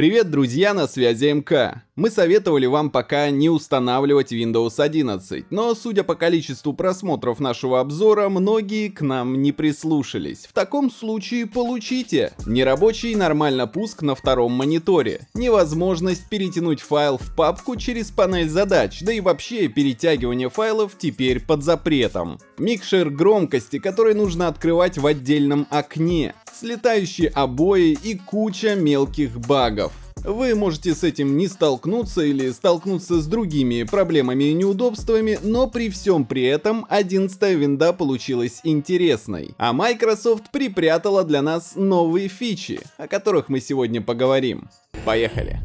Привет, друзья, на связи МК. Мы советовали вам пока не устанавливать Windows 11, но судя по количеству просмотров нашего обзора, многие к нам не прислушались. В таком случае получите нерабочий нормально пуск на втором мониторе, невозможность перетянуть файл в папку через панель задач, да и вообще перетягивание файлов теперь под запретом. Микшер громкости, который нужно открывать в отдельном окне, слетающие обои и куча мелких багов. Вы можете с этим не столкнуться или столкнуться с другими проблемами и неудобствами, но при всем при этом 11 винда получилась интересной. А Microsoft припрятала для нас новые фичи, о которых мы сегодня поговорим. Поехали!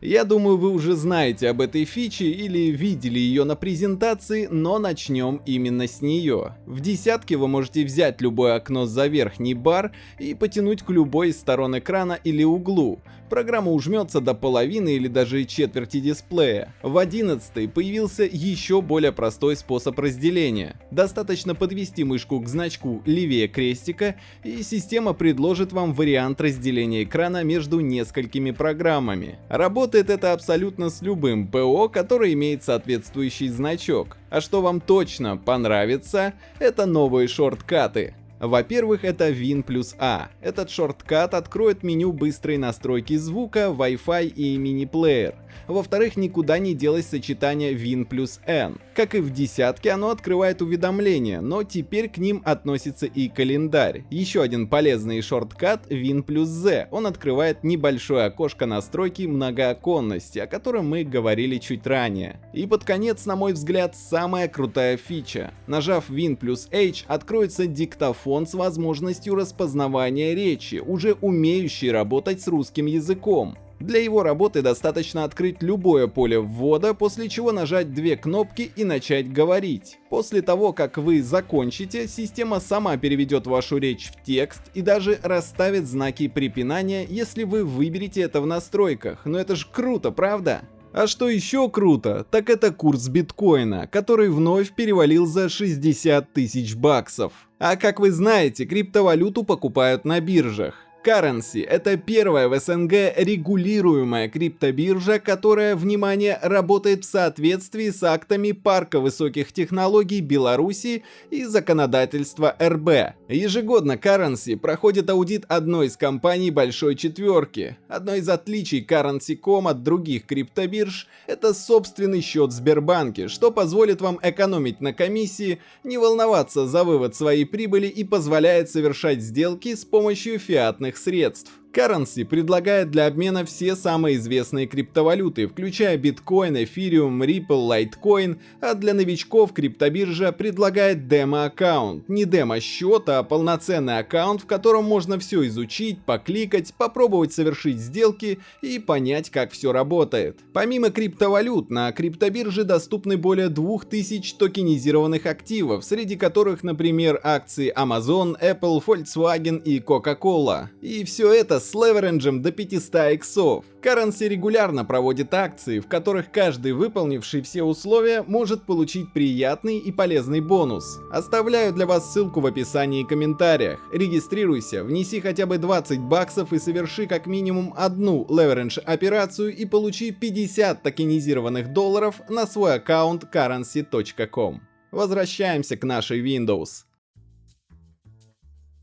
Я думаю, вы уже знаете об этой фиче или видели ее на презентации, но начнем именно с нее. В десятке вы можете взять любое окно за верхний бар и потянуть к любой из сторон экрана или углу. Программа ужмется до половины или даже четверти дисплея. В 11 появился еще более простой способ разделения. Достаточно подвести мышку к значку левее крестика, и система предложит вам вариант разделения экрана между несколькими программами. Работает это абсолютно с любым ПО, который имеет соответствующий значок. А что вам точно понравится, это новые шорткаты. Во-первых, это Win плюс A. Этот шорткат откроет меню быстрой настройки звука, Wi-Fi и мини-плеер. Во-вторых, никуда не делось сочетание Win плюс N. Как и в десятке, оно открывает уведомления, но теперь к ним относится и календарь. Еще один полезный шорткат Win плюс Z. Он открывает небольшое окошко настройки многооконности, о котором мы говорили чуть ранее. И под конец, на мой взгляд, самая крутая фича. Нажав Win плюс H, откроется диктофон с возможностью распознавания речи, уже умеющий работать с русским языком. Для его работы достаточно открыть любое поле ввода, после чего нажать две кнопки и начать говорить. После того, как вы закончите, система сама переведет вашу речь в текст и даже расставит знаки препинания, если вы выберете это в настройках. Но это ж круто, правда? А что еще круто, так это курс биткоина, который вновь перевалил за 60 тысяч баксов. А как вы знаете, криптовалюту покупают на биржах. Currency – это первая в СНГ регулируемая криптобиржа, которая, внимание, работает в соответствии с актами Парка высоких технологий Беларуси и законодательства РБ. Ежегодно Currency проходит аудит одной из компаний Большой Четверки. Одно из отличий Currency.com от других криптобирж – это собственный счет в Сбербанке, что позволит вам экономить на комиссии, не волноваться за вывод своей прибыли и позволяет совершать сделки с помощью фиатных средств. Currency предлагает для обмена все самые известные криптовалюты, включая биткоин, эфириум, Ripple, Litecoin, а для новичков криптобиржа предлагает демо-аккаунт. Не демо-счет, а полноценный аккаунт, в котором можно все изучить, покликать, попробовать совершить сделки и понять, как все работает. Помимо криптовалют, на криптобирже доступны более 2000 токенизированных активов, среди которых, например, акции Amazon, Apple, Volkswagen и Coca-Cola. И все это с леверенджем до 500 иксов. Currency регулярно проводит акции, в которых каждый выполнивший все условия может получить приятный и полезный бонус. Оставляю для вас ссылку в описании и комментариях. Регистрируйся, внеси хотя бы 20 баксов и соверши как минимум одну leverage операцию и получи 50 токенизированных долларов на свой аккаунт currency.com. Возвращаемся к нашей Windows.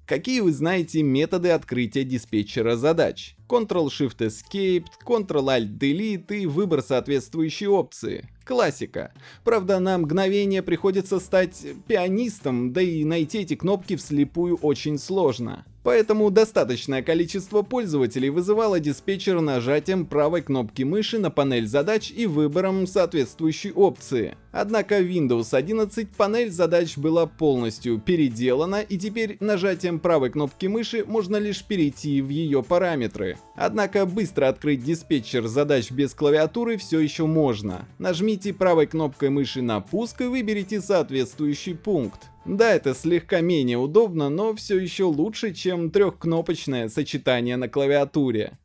Какие вы знаете методы открытия диспетчера задач? Ctrl-Shift-Escape, Ctrl-Alt-Delete и выбор соответствующей опции. Классика. Правда, на мгновение приходится стать пианистом, да и найти эти кнопки вслепую очень сложно. Поэтому достаточное количество пользователей вызывало диспетчер нажатием правой кнопки мыши на панель задач и выбором соответствующей опции. Однако в Windows 11 панель задач была полностью переделана и теперь нажатием правой кнопки мыши можно лишь перейти в ее параметры. Однако быстро открыть диспетчер задач без клавиатуры все еще можно. Нажмите правой кнопкой мыши на пуск и выберите соответствующий пункт. Да, это слегка менее удобно, но все еще лучше, чем трехкнопочное сочетание на клавиатуре.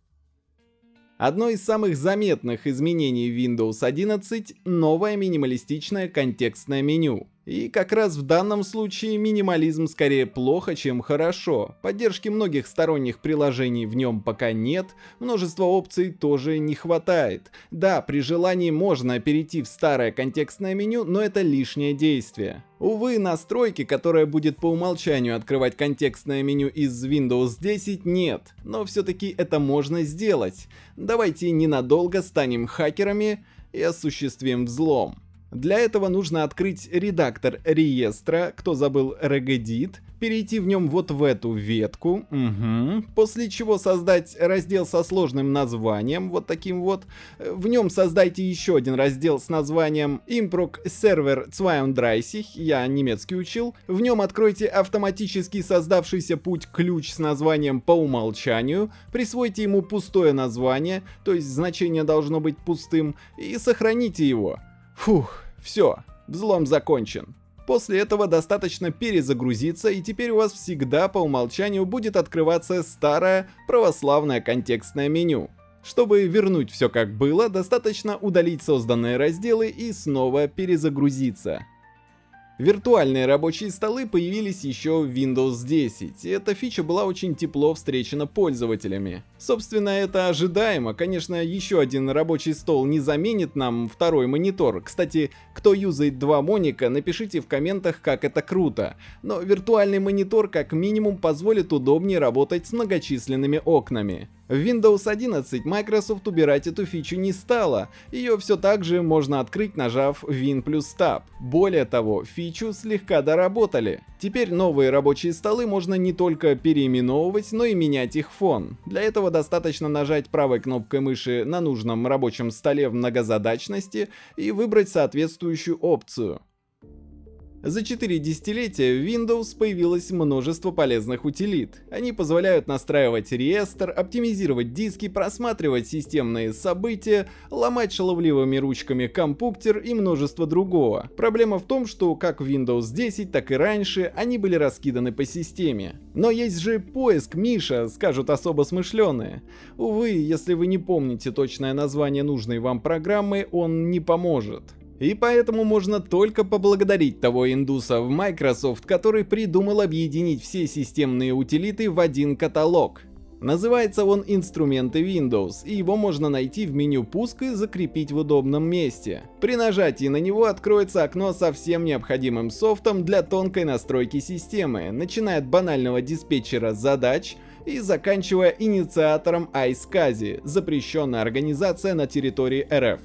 Одно из самых заметных изменений Windows 11 — новое минималистичное контекстное меню. И как раз в данном случае минимализм скорее плохо, чем хорошо. Поддержки многих сторонних приложений в нем пока нет, множество опций тоже не хватает. Да, при желании можно перейти в старое контекстное меню, но это лишнее действие. Увы, настройки, которая будет по умолчанию открывать контекстное меню из Windows 10, нет, но все-таки это можно сделать. Давайте ненадолго станем хакерами и осуществим взлом. Для этого нужно открыть редактор реестра, кто забыл regedit, перейти в нем вот в эту ветку, угу. после чего создать раздел со сложным названием, вот таким вот. В нем создайте еще один раздел с названием Improc Server 32, я немецкий учил. В нем откройте автоматически создавшийся путь ключ с названием по умолчанию, присвойте ему пустое название, то есть значение должно быть пустым, и сохраните его. Фух, все, взлом закончен. После этого достаточно перезагрузиться, и теперь у вас всегда по умолчанию будет открываться старое православное контекстное меню. Чтобы вернуть все как было, достаточно удалить созданные разделы и снова перезагрузиться. Виртуальные рабочие столы появились еще в Windows 10, и эта фича была очень тепло встречена пользователями. Собственно, это ожидаемо, конечно, еще один рабочий стол не заменит нам второй монитор. Кстати, кто юзает два моника, напишите в комментах, как это круто. Но виртуальный монитор как минимум позволит удобнее работать с многочисленными окнами. В Windows 11 Microsoft убирать эту фичу не стала, ее все так же можно открыть нажав Win плюс Tab. Более того, фичу слегка доработали. Теперь новые рабочие столы можно не только переименовывать, но и менять их фон. Для этого достаточно нажать правой кнопкой мыши на нужном рабочем столе в многозадачности и выбрать соответствующую опцию. За 4 десятилетия в Windows появилось множество полезных утилит. Они позволяют настраивать реестр, оптимизировать диски, просматривать системные события, ломать шаловливыми ручками компьютер и множество другого. Проблема в том, что как в Windows 10, так и раньше они были раскиданы по системе. Но есть же поиск, Миша, скажут особо смышленые. Увы, если вы не помните точное название нужной вам программы, он не поможет. И поэтому можно только поблагодарить того индуса в Microsoft, который придумал объединить все системные утилиты в один каталог. Называется он «Инструменты Windows», и его можно найти в меню «Пуск» и закрепить в удобном месте. При нажатии на него откроется окно со всем необходимым софтом для тонкой настройки системы, начиная от банального диспетчера задач и заканчивая инициатором iSCSI, запрещенная организация на территории РФ.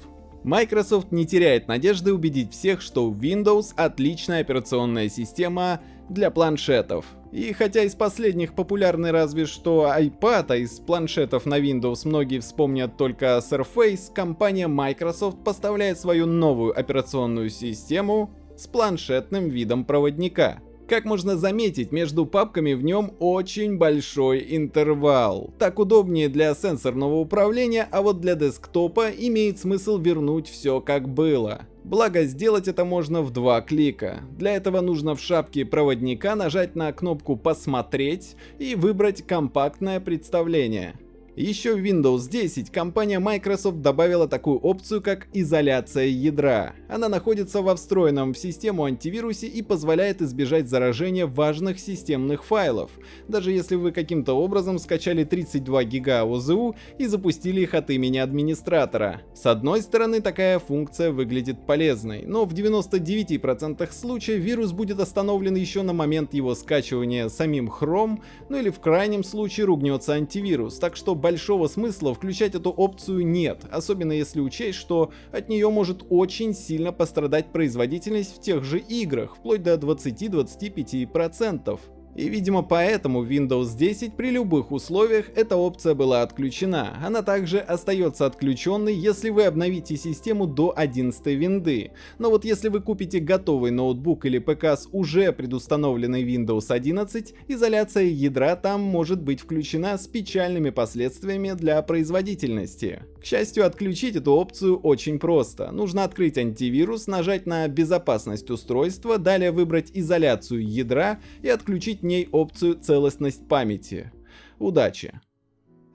Microsoft не теряет надежды убедить всех, что Windows отличная операционная система для планшетов. И хотя из последних популярны разве что iPad, а из планшетов на Windows многие вспомнят только Surface, компания Microsoft поставляет свою новую операционную систему с планшетным видом проводника. Как можно заметить, между папками в нем очень большой интервал. Так удобнее для сенсорного управления, а вот для десктопа имеет смысл вернуть все как было. Благо сделать это можно в два клика. Для этого нужно в шапке проводника нажать на кнопку «Посмотреть» и выбрать компактное представление. Еще в Windows 10 компания Microsoft добавила такую опцию, как изоляция ядра. Она находится во встроенном в систему антивирусе и позволяет избежать заражения важных системных файлов, даже если вы каким-то образом скачали 32 гига ОЗУ и запустили их от имени администратора. С одной стороны, такая функция выглядит полезной, но в 99% случаев вирус будет остановлен еще на момент его скачивания самим Chrome, ну или в крайнем случае ругнется антивирус, так что большого смысла включать эту опцию нет, особенно если учесть, что от нее может очень сильно пострадать производительность в тех же играх, вплоть до 20-25%. И видимо поэтому Windows 10 при любых условиях эта опция была отключена. Она также остается отключенной, если вы обновите систему до 11 винды. Но вот если вы купите готовый ноутбук или ПК с уже предустановленной Windows 11, изоляция ядра там может быть включена с печальными последствиями для производительности. К счастью, отключить эту опцию очень просто. Нужно открыть антивирус, нажать на безопасность устройства, далее выбрать изоляцию ядра и отключить ней опцию целостность памяти. Удачи!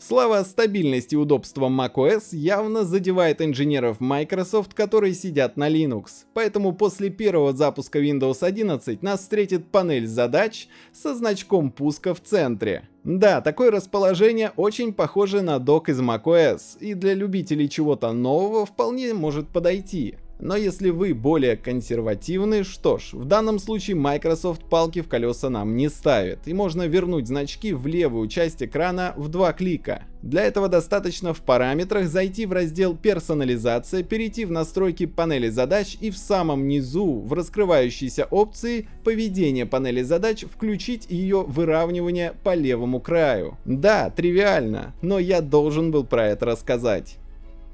Слава стабильности и удобствам macOS явно задевает инженеров Microsoft, которые сидят на Linux. Поэтому после первого запуска Windows 11 нас встретит панель задач со значком пуска в центре. Да, такое расположение очень похоже на док из macOS, и для любителей чего-то нового вполне может подойти. Но если вы более консервативны, что ж, в данном случае Microsoft палки в колеса нам не ставит, и можно вернуть значки в левую часть экрана в два клика. Для этого достаточно в параметрах зайти в раздел «Персонализация», перейти в настройки панели задач и в самом низу в раскрывающейся опции «Поведение панели задач» включить ее выравнивание по левому краю. Да, тривиально, но я должен был про это рассказать.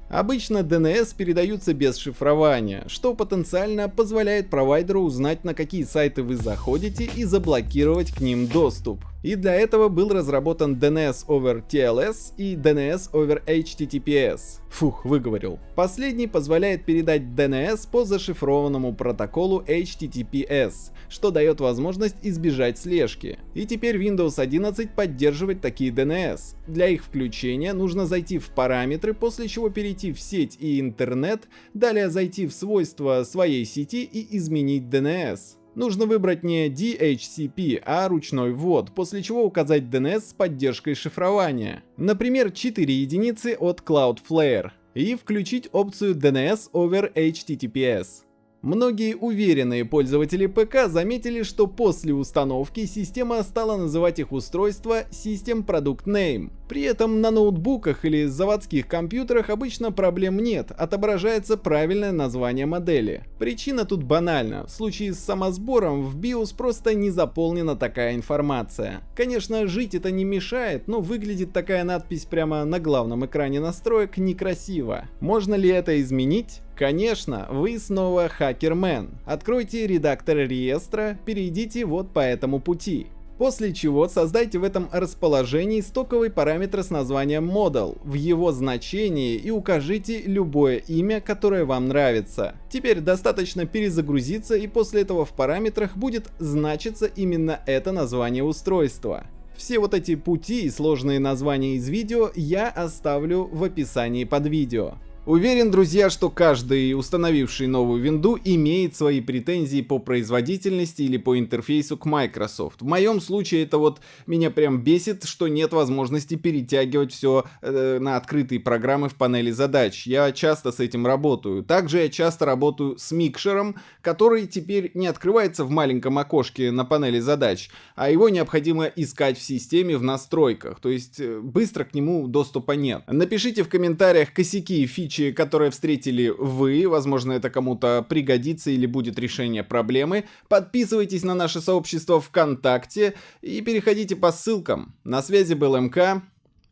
Обычно DNS передаются без шифрования, что потенциально позволяет провайдеру узнать на какие сайты вы заходите и заблокировать к ним доступ. И для этого был разработан DNS over TLS и DNS over HTTPS. Фух, выговорил. Последний позволяет передать DNS по зашифрованному протоколу HTTPS, что дает возможность избежать слежки. И теперь Windows 11 поддерживает такие DNS. Для их включения нужно зайти в параметры, после чего перейти в сеть и интернет, далее зайти в свойства своей сети и изменить DNS. Нужно выбрать не DHCP, а ручной ввод, после чего указать DNS с поддержкой шифрования. Например, 4 единицы от Cloudflare. И включить опцию DNS over HTTPS. Многие уверенные пользователи ПК заметили, что после установки система стала называть их устройство System Product Name. При этом на ноутбуках или заводских компьютерах обычно проблем нет, отображается правильное название модели. Причина тут банальна, в случае с самосбором в BIOS просто не заполнена такая информация. Конечно, жить это не мешает, но выглядит такая надпись прямо на главном экране настроек некрасиво. Можно ли это изменить? Конечно, вы снова хакермен. Откройте редактор реестра, перейдите вот по этому пути. После чего создайте в этом расположении стоковый параметр с названием model в его значении и укажите любое имя, которое вам нравится. Теперь достаточно перезагрузиться и после этого в параметрах будет значиться именно это название устройства. Все вот эти пути и сложные названия из видео я оставлю в описании под видео. Уверен, друзья, что каждый установивший новую винду имеет свои претензии по производительности или по интерфейсу к Microsoft. В моем случае это вот меня прям бесит, что нет возможности перетягивать все э, на открытые программы в панели задач. Я часто с этим работаю. Также я часто работаю с микшером, который теперь не открывается в маленьком окошке на панели задач, а его необходимо искать в системе в настройках. То есть э, быстро к нему доступа нет. Напишите в комментариях косяки и фичи случае, которое встретили вы, возможно, это кому-то пригодится или будет решение проблемы, подписывайтесь на наше сообщество ВКонтакте и переходите по ссылкам. На связи был МК,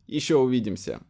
еще увидимся.